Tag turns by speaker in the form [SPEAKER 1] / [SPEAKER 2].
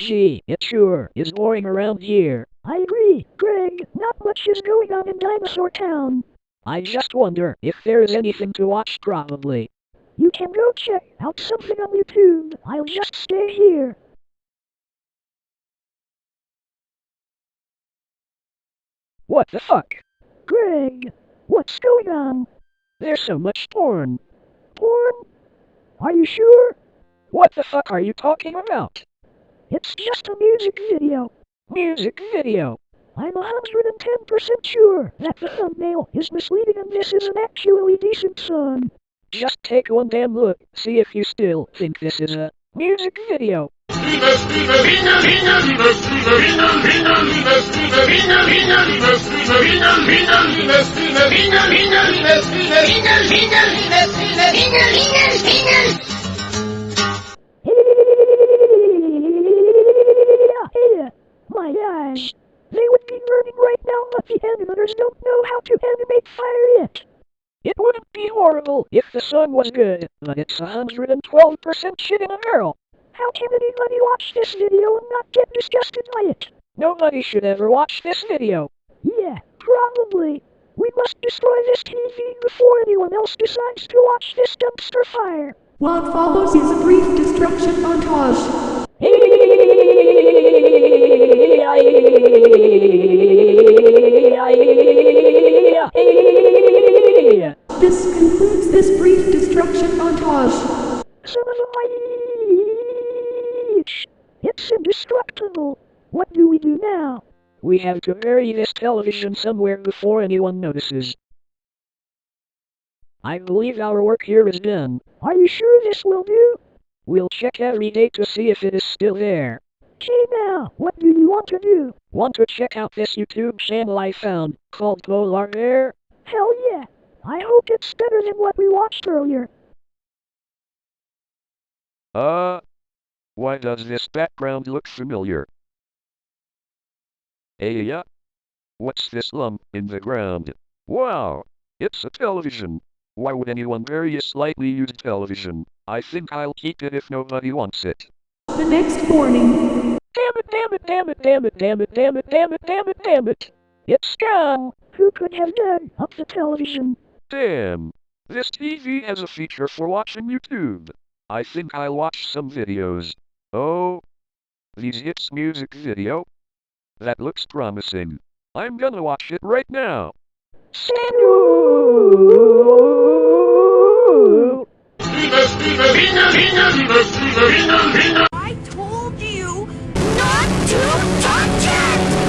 [SPEAKER 1] Gee, it sure is boring around here.
[SPEAKER 2] I agree, Greg. Not much is going on in Dinosaur Town.
[SPEAKER 1] I just wonder if there's anything to watch probably.
[SPEAKER 2] You can go check out something on YouTube. I'll just stay here.
[SPEAKER 1] What the fuck?
[SPEAKER 2] Greg, what's going on?
[SPEAKER 1] There's so much porn.
[SPEAKER 2] Porn? Are you sure?
[SPEAKER 1] What the fuck are you talking about?
[SPEAKER 2] It's just a music video.
[SPEAKER 1] Music video.
[SPEAKER 2] I'm 110% sure that the thumbnail is misleading and this is an actually decent song.
[SPEAKER 1] Just take one damn look, see if you still think this is a music video.
[SPEAKER 2] Be learning right now, but the animators don't know how to animate fire yet.
[SPEAKER 1] It wouldn't be horrible if the song was good, but it's 112% shit in a barrel.
[SPEAKER 2] How can anybody watch this video and not get disgusted by it?
[SPEAKER 1] Nobody should ever watch this video.
[SPEAKER 2] Yeah, probably. We must destroy this TV before anyone else decides to watch this dumpster fire.
[SPEAKER 3] What follows is a brief destruction montage. Montage.
[SPEAKER 2] It's indestructible. What do we do now?
[SPEAKER 1] We have to bury this television somewhere before anyone notices. I believe our work here is done.
[SPEAKER 2] Are you sure this will do?
[SPEAKER 1] We'll check every day to see if it is still there.
[SPEAKER 2] Okay now, what do you want to do?
[SPEAKER 1] Want to check out this YouTube channel I found, called Polar Bear?
[SPEAKER 2] Hell yeah. I hope it's better than what we watched earlier.
[SPEAKER 4] Uh, why does this background look familiar? Hey, yeah? What's this lump in the ground? Wow, it's a television. Why would anyone bury a slightly used television? I think I'll keep it if nobody wants it.
[SPEAKER 3] The next morning.
[SPEAKER 1] Damn it, damn it, damn it, damn it, damn it, damn it, damn it, damn it, damn it. It's gone.
[SPEAKER 2] Who could have dug up the television?
[SPEAKER 4] Damn, this TV has a feature for watching YouTube. I think I'll watch some videos. Oh, these hits music video? That looks promising. I'm gonna watch it right now.
[SPEAKER 2] Sandu!